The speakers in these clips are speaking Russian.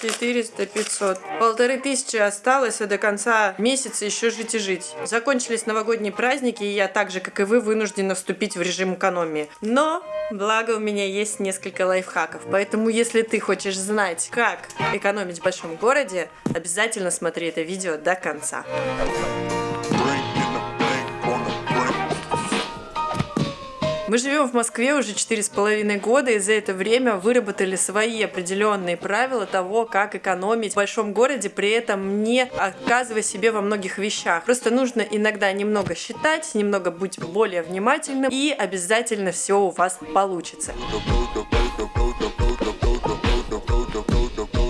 400, 500. Полторы тысячи осталось, а до конца месяца еще жить и жить. Закончились новогодние праздники, и я так же, как и вы, вынуждена вступить в режим экономии. Но, благо, у меня есть несколько лайфхаков. Поэтому, если ты хочешь знать, как экономить в большом городе, обязательно смотри это видео до конца. Мы живем в Москве уже четыре с половиной года, и за это время выработали свои определенные правила того, как экономить в большом городе, при этом не отказывая себе во многих вещах. Просто нужно иногда немного считать, немного быть более внимательным, и обязательно все у вас получится.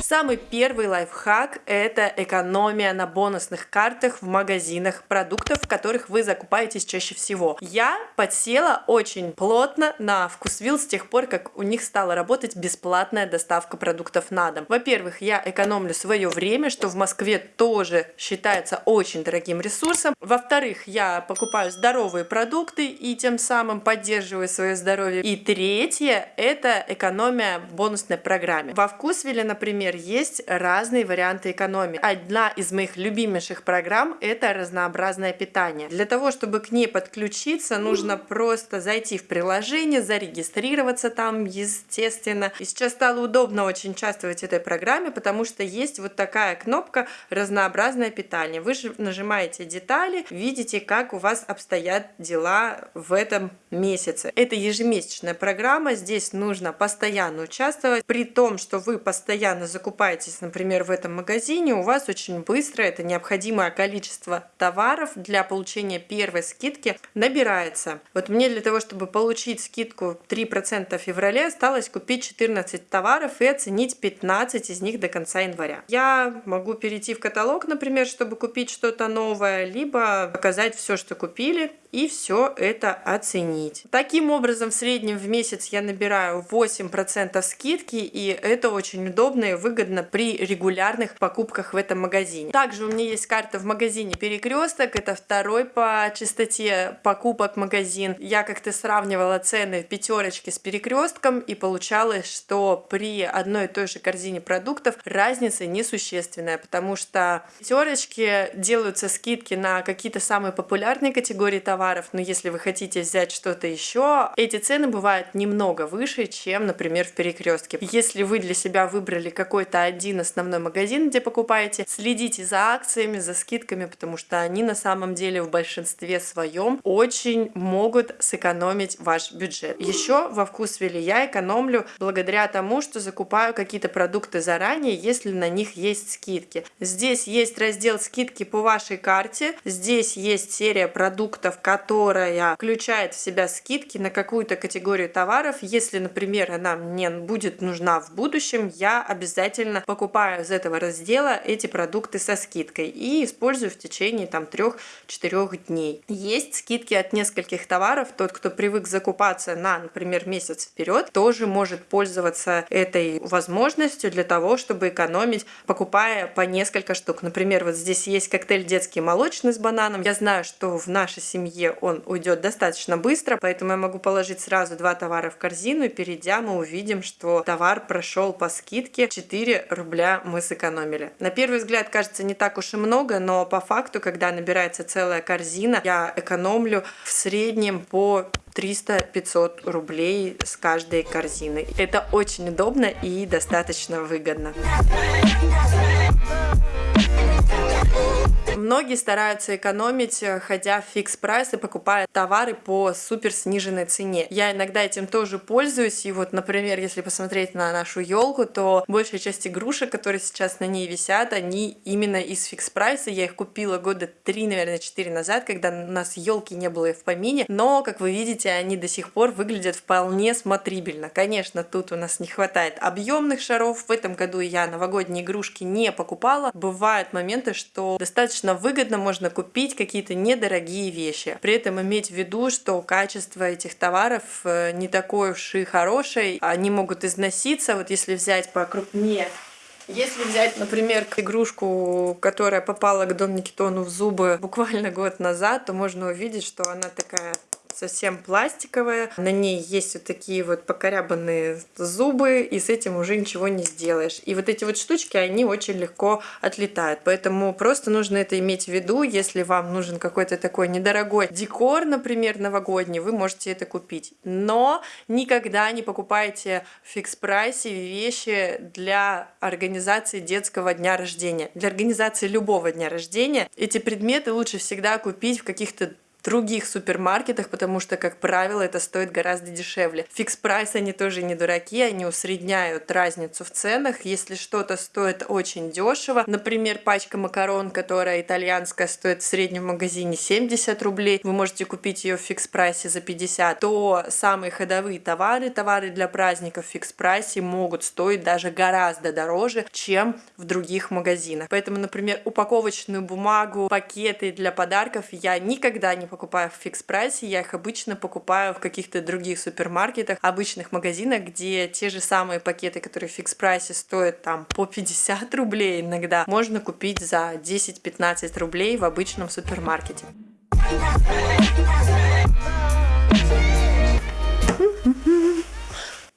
Самый первый лайфхак – это экономия на бонусных картах в магазинах продуктов, в которых вы закупаетесь чаще всего. Я подсела очень плотно на Вкусвилл с тех пор, как у них стала работать бесплатная доставка продуктов на дом. Во-первых, я экономлю свое время, что в Москве тоже считается очень дорогим ресурсом. Во-вторых, я покупаю здоровые продукты и тем самым поддерживаю свое здоровье. И третье – это экономия в бонусной программе. Во Вкусвилле, например, есть разные варианты экономии. Одна из моих любимейших программ – это разнообразное питание. Для того, чтобы к ней подключиться, нужно просто зайти в приложение, зарегистрироваться там, естественно. И сейчас стало удобно очень участвовать в этой программе, потому что есть вот такая кнопка «Разнообразное питание». Вы же нажимаете детали, видите, как у вас обстоят дела в этом месяце. Это ежемесячная программа, здесь нужно постоянно участвовать, при том, что вы постоянно закупаете закупаетесь, например, в этом магазине, у вас очень быстро это необходимое количество товаров для получения первой скидки набирается. Вот мне для того, чтобы получить скидку 3% в феврале, осталось купить 14 товаров и оценить 15 из них до конца января. Я могу перейти в каталог, например, чтобы купить что-то новое, либо показать все, что купили, и все это оценить. Таким образом, в среднем в месяц я набираю 8% скидки, и это очень удобно и выгодно при регулярных покупках в этом магазине. Также у меня есть карта в магазине Перекресток, это второй по частоте покупок магазин. Я как-то сравнивала цены в пятерочке с Перекрестком, и получалось, что при одной и той же корзине продуктов разница несущественная, потому что в пятерочке делаются скидки на какие-то самые популярные категории товаров, товаров, но если вы хотите взять что-то еще, эти цены бывают немного выше, чем, например, в перекрестке. Если вы для себя выбрали какой-то один основной магазин, где покупаете, следите за акциями, за скидками, потому что они на самом деле в большинстве своем очень могут сэкономить ваш бюджет. Еще во вкусвилле я экономлю благодаря тому, что закупаю какие-то продукты заранее, если на них есть скидки. Здесь есть раздел скидки по вашей карте, здесь есть серия продуктов, которая включает в себя скидки на какую-то категорию товаров. Если, например, она мне будет нужна в будущем, я обязательно покупаю из этого раздела эти продукты со скидкой и использую в течение там 3-4 дней. Есть скидки от нескольких товаров. Тот, кто привык закупаться на, например, месяц вперед, тоже может пользоваться этой возможностью для того, чтобы экономить, покупая по несколько штук. Например, вот здесь есть коктейль детский молочный с бананом. Я знаю, что в нашей семье семье он уйдет достаточно быстро, поэтому я могу положить сразу два товара в корзину, и перейдя мы увидим, что товар прошел по скидке 4 рубля мы сэкономили. На первый взгляд кажется не так уж и много, но по факту, когда набирается целая корзина, я экономлю в среднем по 300-500 рублей с каждой корзины. Это очень удобно и достаточно выгодно. Многие стараются экономить, э, ходя в Fix Price и покупая товары по супер сниженной цене. Я иногда этим тоже пользуюсь. И вот, например, если посмотреть на нашу елку, то большая часть игрушек, которые сейчас на ней висят, они именно из Fix Price а. Я их купила года три, наверное, четыре назад, когда у нас елки не было и в помине. Но, как вы видите, они до сих пор выглядят вполне смотрибельно. Конечно, тут у нас не хватает объемных шаров. В этом году я новогодние игрушки не покупала. Бывают моменты, что достаточно достаточно выгодно можно купить какие-то недорогие вещи. При этом иметь в виду, что качество этих товаров э, не такое уж и хорошее. Они могут износиться. Вот если взять покрупнее если взять, например, игрушку, которая попала к Дон Никитону в зубы буквально год назад, то можно увидеть, что она такая совсем пластиковая. На ней есть вот такие вот покорябанные зубы, и с этим уже ничего не сделаешь. И вот эти вот штучки, они очень легко отлетают. Поэтому просто нужно это иметь в виду. Если вам нужен какой-то такой недорогой декор, например, новогодний, вы можете это купить. Но никогда не покупайте в фикс-прайсе вещи для организации детского дня рождения. Для организации любого дня рождения эти предметы лучше всегда купить в каких-то других супермаркетах, потому что, как правило, это стоит гораздо дешевле. Fix Price они тоже не дураки, они усредняют разницу в ценах. Если что-то стоит очень дешево, например, пачка макарон, которая итальянская, стоит в среднем магазине 70 рублей, вы можете купить ее в Fix Price е за 50, то самые ходовые товары, товары для праздников в Fix Price е могут стоить даже гораздо дороже, чем в других магазинах. Поэтому, например, упаковочную бумагу, пакеты для подарков я никогда не покупаю покупаю в Fix Price е, я их обычно покупаю в каких-то других супермаркетах, обычных магазинах, где те же самые пакеты, которые в фикс-прайсе стоят там по 50 рублей иногда, можно купить за 10-15 рублей в обычном супермаркете.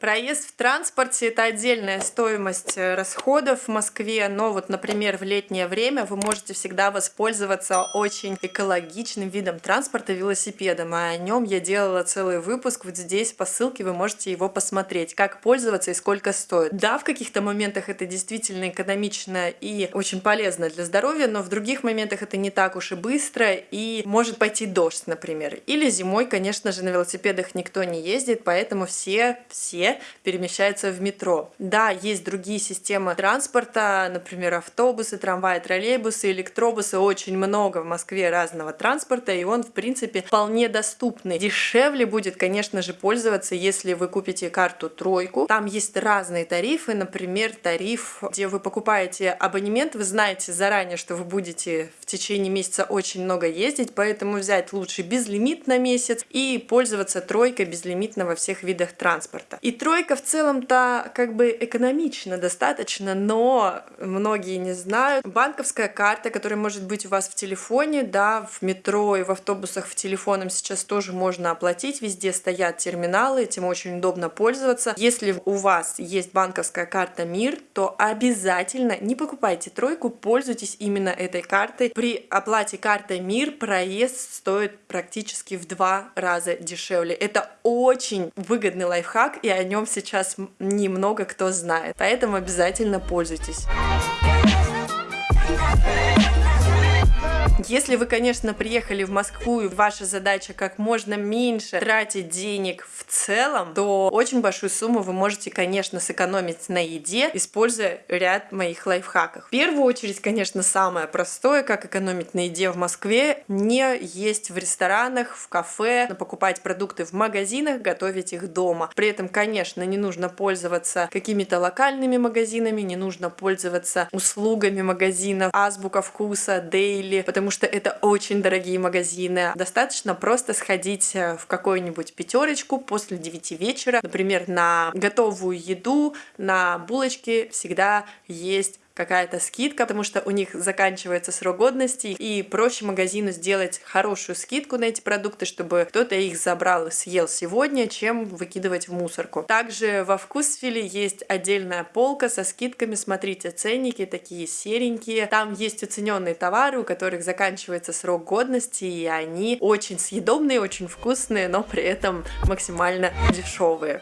Проезд в транспорте – это отдельная стоимость э, расходов в Москве, но вот, например, в летнее время вы можете всегда воспользоваться очень экологичным видом транспорта – велосипедом, а о нем я делала целый выпуск, вот здесь по ссылке вы можете его посмотреть, как пользоваться и сколько стоит. Да, в каких-то моментах это действительно экономично и очень полезно для здоровья, но в других моментах это не так уж и быстро, и может пойти дождь, например. Или зимой, конечно же, на велосипедах никто не ездит, поэтому все, все перемещаются в метро. Да, есть другие системы транспорта, например, автобусы, трамваи, троллейбусы, электробусы, очень много в Москве разного транспорта, и он, в принципе, вполне доступный. Дешевле будет, конечно же, пользоваться, если вы купите карту тройку. Там есть разные тарифы, например, тариф, где вы покупаете абонемент, вы знаете заранее, что вы будете в течение месяца очень много ездить, поэтому взять лучше безлимит на месяц и пользоваться тройкой безлимитно во всех видах транспорта. И тройка в целом-то как бы экономично достаточно, но многие не знают. Банковская карта, которая может быть у вас в телефоне, да, в метро и в автобусах в телефоном сейчас тоже можно оплатить. Везде стоят терминалы, этим очень удобно пользоваться. Если у вас есть банковская карта МИР, то обязательно не покупайте тройку, пользуйтесь именно этой картой. При оплате картой МИР проезд стоит практически в два раза дешевле. Это очень выгодный лайфхак, и о нем сейчас немного кто знает. Поэтому обязательно пользуйтесь. Если вы, конечно, приехали в Москву и ваша задача как можно меньше тратить денег в целом, то очень большую сумму вы можете, конечно, сэкономить на еде, используя ряд моих лайфхаков. В первую очередь, конечно, самое простое, как экономить на еде в Москве, не есть в ресторанах, в кафе, покупать продукты в магазинах, готовить их дома. При этом, конечно, не нужно пользоваться какими-то локальными магазинами, не нужно пользоваться услугами магазинов, азбука вкуса, дейли, потому что это очень дорогие магазины. Достаточно просто сходить э, в какую-нибудь пятерочку после 9 вечера, например, на готовую еду, на булочки всегда есть какая-то скидка, потому что у них заканчивается срок годности, и проще магазину сделать хорошую скидку на эти продукты, чтобы кто-то их забрал и съел сегодня, чем выкидывать в мусорку. Также во Вкусвилле есть отдельная полка со скидками, смотрите, ценники такие серенькие, там есть уцененные товары, у которых заканчивается срок годности, и они очень съедобные, очень вкусные, но при этом максимально дешевые.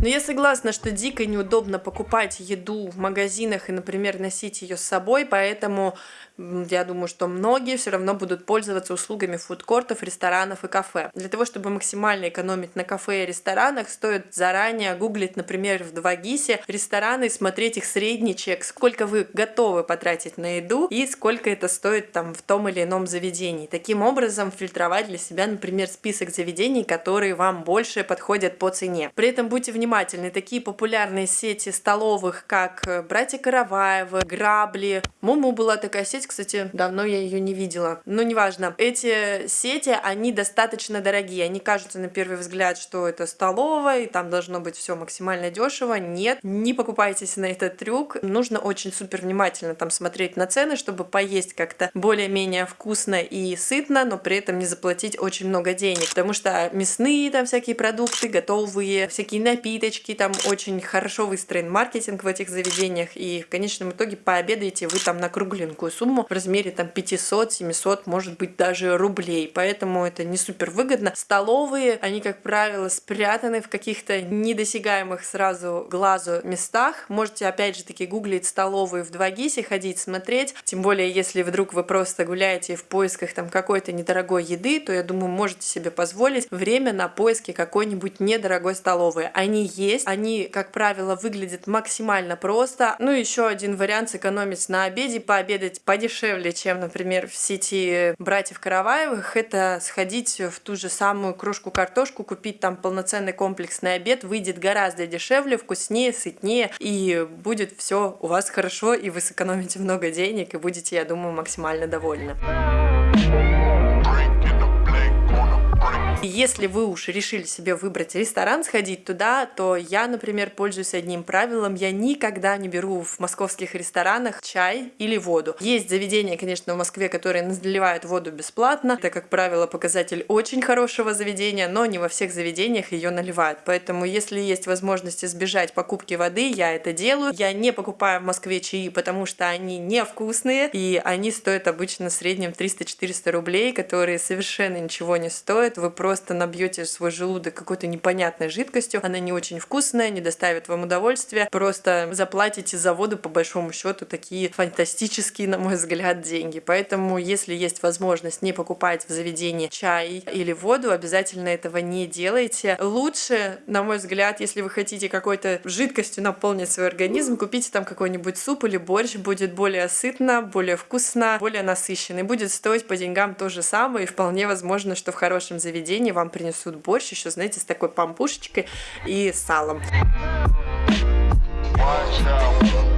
Но я согласна, что дико неудобно покупать еду в магазинах и, например, носить ее с собой, поэтому я думаю, что многие все равно будут пользоваться услугами фудкортов, ресторанов и кафе. Для того, чтобы максимально экономить на кафе и ресторанах, стоит заранее гуглить, например, в 2GIS рестораны и смотреть их средний чек, сколько вы готовы потратить на еду и сколько это стоит там в том или ином заведении. Таким образом, фильтровать для себя, например, список заведений, которые вам больше подходят по цене. При этом будьте внимательны внимательны. Такие популярные сети столовых, как «Братья Караваевы», «Грабли». Муму была такая сеть, кстати, давно я ее не видела. Но неважно. Эти сети, они достаточно дорогие. Они кажутся на первый взгляд, что это столовая, и там должно быть все максимально дешево. Нет, не покупайтесь на этот трюк. Нужно очень супер внимательно там смотреть на цены, чтобы поесть как-то более-менее вкусно и сытно, но при этом не заплатить очень много денег. Потому что мясные там всякие продукты, готовые, всякие напиточки, там очень хорошо выстроен маркетинг в этих заведениях, и в конечном итоге пообедаете вы там на кругленькую сумму в размере там 500, 700, может быть даже рублей. Поэтому это не супер выгодно. Столовые, они, как правило, спрятаны в каких-то недосягаемых сразу глазу местах. Можете опять же таки гуглить столовые в 2GIS, ходить смотреть. Тем более, если вдруг вы просто гуляете в поисках там какой-то недорогой еды, то я думаю, можете себе позволить время на поиски какой-нибудь недорогой столовой. Они есть, они, как правило, выглядят максимально просто. Ну, еще один вариант сэкономить на обеде, пообедать подешевле, чем, например, в сети братьев Караваевых, это сходить в ту же самую кружку картошку, купить там полноценный комплексный обед, выйдет гораздо дешевле, вкуснее, сытнее, и будет все у вас хорошо, и вы сэкономите много денег, и будете, я думаю, максимально довольны. Если вы уж решили себе выбрать ресторан, сходить туда, то я, например, пользуюсь одним правилом. Я никогда не беру в московских ресторанах чай или воду. Есть заведения, конечно, в Москве, которые наливают воду бесплатно. Это, как правило, показатель очень хорошего заведения, но не во всех заведениях ее наливают. Поэтому, если есть возможность избежать покупки воды, я это делаю. Я не покупаю в Москве чаи, потому что они невкусные, и они стоят обычно в среднем 300-400 рублей, которые совершенно ничего не стоят. Вы просто просто набьете свой желудок какой-то непонятной жидкостью, она не очень вкусная, не доставит вам удовольствия, просто заплатите за воду по большому счету такие фантастические, на мой взгляд, деньги. Поэтому, если есть возможность не покупать в заведении чай или воду, обязательно этого не делайте. Лучше, на мой взгляд, если вы хотите какой-то жидкостью наполнить свой организм, купите там какой-нибудь суп или борщ, будет более сытно, более вкусно, более насыщенный. Будет стоить по деньгам то же самое, и вполне возможно, что в хорошем заведении заведении вам принесут борщ еще, знаете, с такой пампушечкой и салом. Watch out.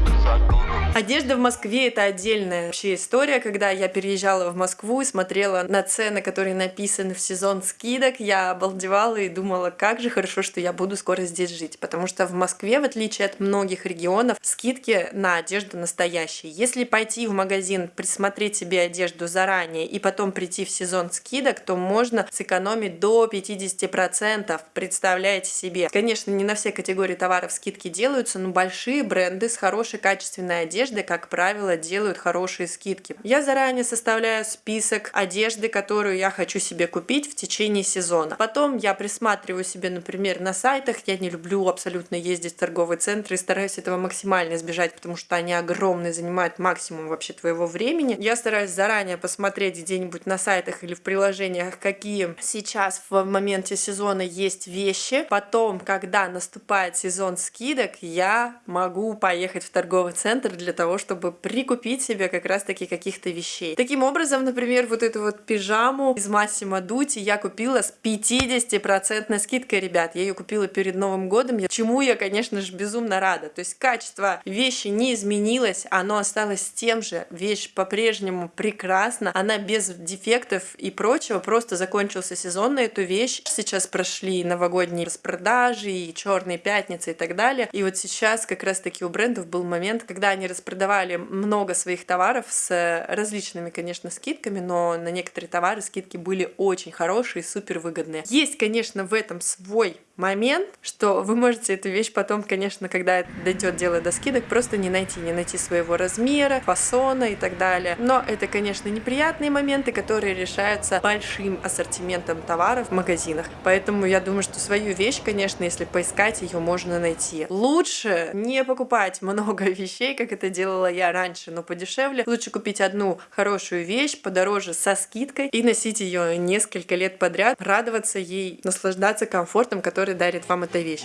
Одежда в Москве это отдельная вообще история. Когда я переезжала в Москву и смотрела на цены, которые написаны в сезон скидок, я обалдевала и думала, как же хорошо, что я буду скоро здесь жить. Потому что в Москве, в отличие от многих регионов, скидки на одежду настоящие. Если пойти в магазин, присмотреть себе одежду заранее и потом прийти в сезон скидок, то можно сэкономить до 50%. Представляете себе. Конечно, не на все категории товаров скидки делаются, но большие бренды с хорошей качественной одеждой одежды, как правило, делают хорошие скидки. Я заранее составляю список одежды, которую я хочу себе купить в течение сезона. Потом я присматриваю себе, например, на сайтах. Я не люблю абсолютно ездить в торговые центры и стараюсь этого максимально избежать, потому что они огромные, занимают максимум вообще твоего времени. Я стараюсь заранее посмотреть где-нибудь на сайтах или в приложениях, какие сейчас в моменте сезона есть вещи. Потом, когда наступает сезон скидок, я могу поехать в торговый центр для того, чтобы прикупить себе как раз-таки каких-то вещей. Таким образом, например, вот эту вот пижаму из Массимо Дути я купила с 50% скидкой, ребят. Я ее купила перед Новым годом, чему я, конечно же, безумно рада. То есть качество вещи не изменилось, оно осталось тем же. Вещь по-прежнему прекрасна, она без дефектов и прочего, просто закончился сезон на эту вещь. Сейчас прошли новогодние распродажи и черные пятницы и так далее. И вот сейчас как раз-таки у брендов был момент, когда они распродавали продавали много своих товаров с различными, конечно, скидками, но на некоторые товары скидки были очень хорошие, супер выгодные. Есть, конечно, в этом свой момент, что вы можете эту вещь потом, конечно, когда дойдет дело до скидок, просто не найти, не найти своего размера, фасона и так далее. Но это, конечно, неприятные моменты, которые решаются большим ассортиментом товаров в магазинах. Поэтому я думаю, что свою вещь, конечно, если поискать, ее можно найти. Лучше не покупать много вещей, как это делала я раньше, но подешевле. Лучше купить одну хорошую вещь подороже со скидкой и носить ее несколько лет подряд, радоваться ей, наслаждаться комфортом, который который дарит вам эта вещь.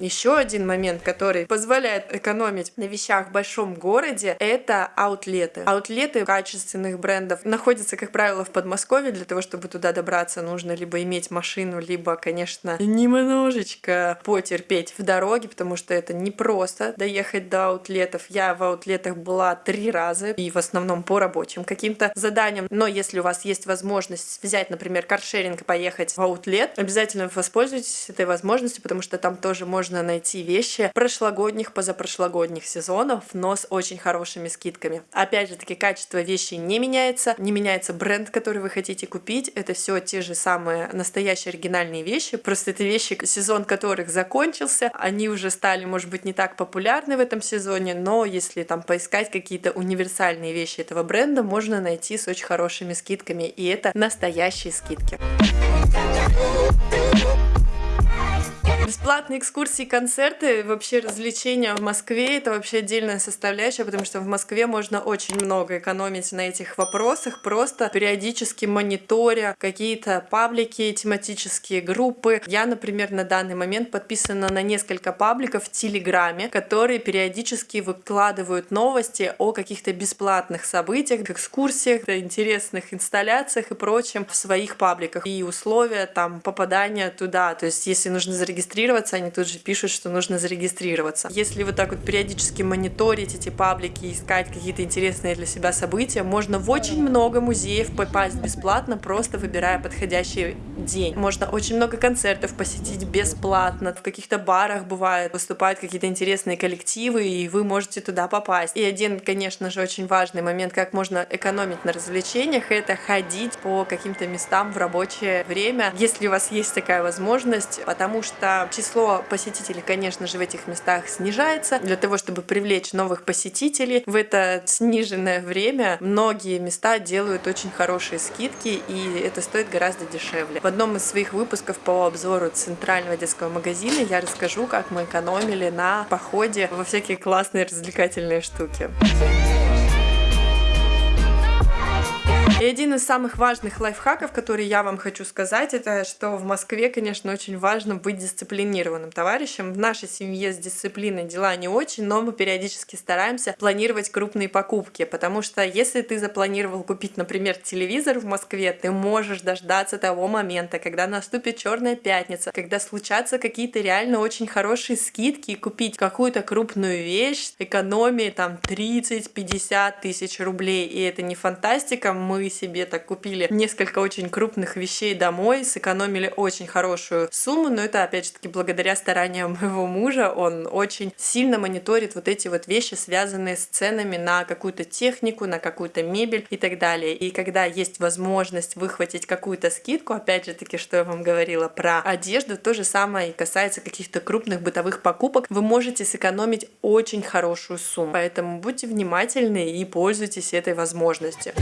Еще один момент, который позволяет экономить на вещах в большом городе, это аутлеты. Аутлеты качественных брендов находятся, как правило, в Подмосковье. Для того, чтобы туда добраться, нужно либо иметь машину, либо, конечно, немножечко потерпеть в дороге, потому что это непросто доехать до аутлетов. Я в аутлетах была три раза, и в основном по рабочим каким-то заданиям. Но если у вас есть возможность взять, например, каршеринг и поехать в аутлет, обязательно воспользуйтесь этой возможностью, потому что там тоже можно найти вещи прошлогодних, позапрошлогодних сезонов, но с очень хорошими скидками. Опять же таки, качество вещи не меняется, не меняется бренд, который вы хотите купить. Это все те же самые настоящие оригинальные вещи. Просто это вещи, сезон которых закончился. Они уже стали, может быть, не так популярны в этом сезоне, но если там поискать какие-то универсальные вещи этого бренда, можно найти с очень хорошими скидками. И это настоящие скидки. Бесплатные экскурсии, концерты, вообще развлечения в Москве — это вообще отдельная составляющая, потому что в Москве можно очень много экономить на этих вопросах, просто периодически мониторя какие-то паблики, тематические группы. Я, например, на данный момент подписана на несколько пабликов в Телеграме, которые периодически выкладывают новости о каких-то бесплатных событиях, экскурсиях, интересных инсталляциях и прочем в своих пабликах. И условия там попадания туда. То есть, если нужно зарегистрироваться зарегистрироваться, они тут же пишут, что нужно зарегистрироваться. Если вы так вот периодически мониторить эти паблики, искать какие-то интересные для себя события, можно в очень много музеев попасть бесплатно, просто выбирая подходящий день. Можно очень много концертов посетить бесплатно. В каких-то барах бывает, выступают какие-то интересные коллективы, и вы можете туда попасть. И один, конечно же, очень важный момент, как можно экономить на развлечениях, это ходить по каким-то местам в рабочее время, если у вас есть такая возможность, потому что число посетителей, конечно же, в этих местах снижается. Для того, чтобы привлечь новых посетителей в это сниженное время, многие места делают очень хорошие скидки, и это стоит гораздо дешевле. В одном из своих выпусков по обзору центрального детского магазина я расскажу, как мы экономили на походе во всякие классные развлекательные штуки. И один из самых важных лайфхаков, который я вам хочу сказать, это что в Москве, конечно, очень важно быть дисциплинированным товарищем. В нашей семье с дисциплиной дела не очень, но мы периодически стараемся планировать крупные покупки, потому что если ты запланировал купить, например, телевизор в Москве, ты можешь дождаться того момента, когда наступит черная пятница, когда случатся какие-то реально очень хорошие скидки и купить какую-то крупную вещь, экономии там 30-50 тысяч рублей. И это не фантастика, мы себе так купили несколько очень крупных вещей домой, сэкономили очень хорошую сумму, но это опять же таки благодаря стараниям моего мужа, он очень сильно мониторит вот эти вот вещи, связанные с ценами на какую-то технику, на какую-то мебель и так далее. И когда есть возможность выхватить какую-то скидку, опять же таки, что я вам говорила про одежду, то же самое и касается каких-то крупных бытовых покупок, вы можете сэкономить очень хорошую сумму. Поэтому будьте внимательны и пользуйтесь этой возможностью.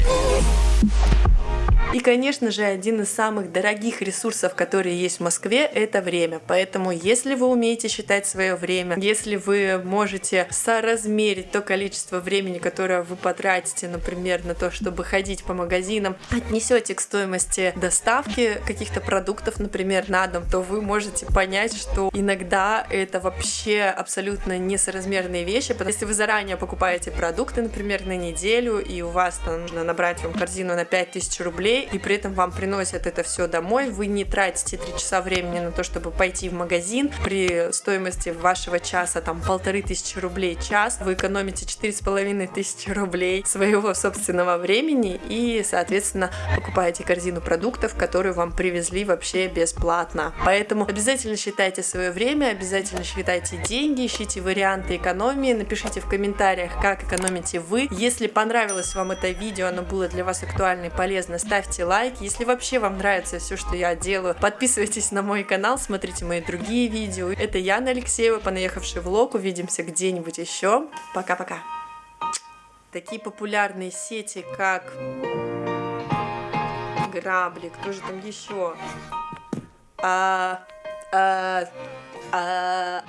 Thank you. И, конечно же, один из самых дорогих ресурсов, которые есть в Москве, это время. Поэтому, если вы умеете считать свое время, если вы можете соразмерить то количество времени, которое вы потратите, например, на то, чтобы ходить по магазинам, отнесете к стоимости доставки каких-то продуктов, например, на дом, то вы можете понять, что иногда это вообще абсолютно несоразмерные вещи. Если вы заранее покупаете продукты, например, на неделю, и у вас там нужно набрать вам корзину на 5000 рублей, и при этом вам приносят это все домой, вы не тратите 3 часа времени на то, чтобы пойти в магазин, при стоимости вашего часа там полторы тысячи рублей час, вы экономите четыре с половиной тысячи рублей своего собственного времени и, соответственно, покупаете корзину продуктов, которую вам привезли вообще бесплатно. Поэтому обязательно считайте свое время, обязательно считайте деньги, ищите варианты экономии, напишите в комментариях, как экономите вы. Если понравилось вам это видео, оно было для вас актуально и полезно, ставьте ставьте лайк. Если вообще вам нравится все, что я делаю, подписывайтесь на мой канал, смотрите мои другие видео. Это Яна Алексеева, понаехавший влог. Увидимся где-нибудь еще. Пока-пока. Такие популярные сети, как Грабли, кто же там еще? А, а, а,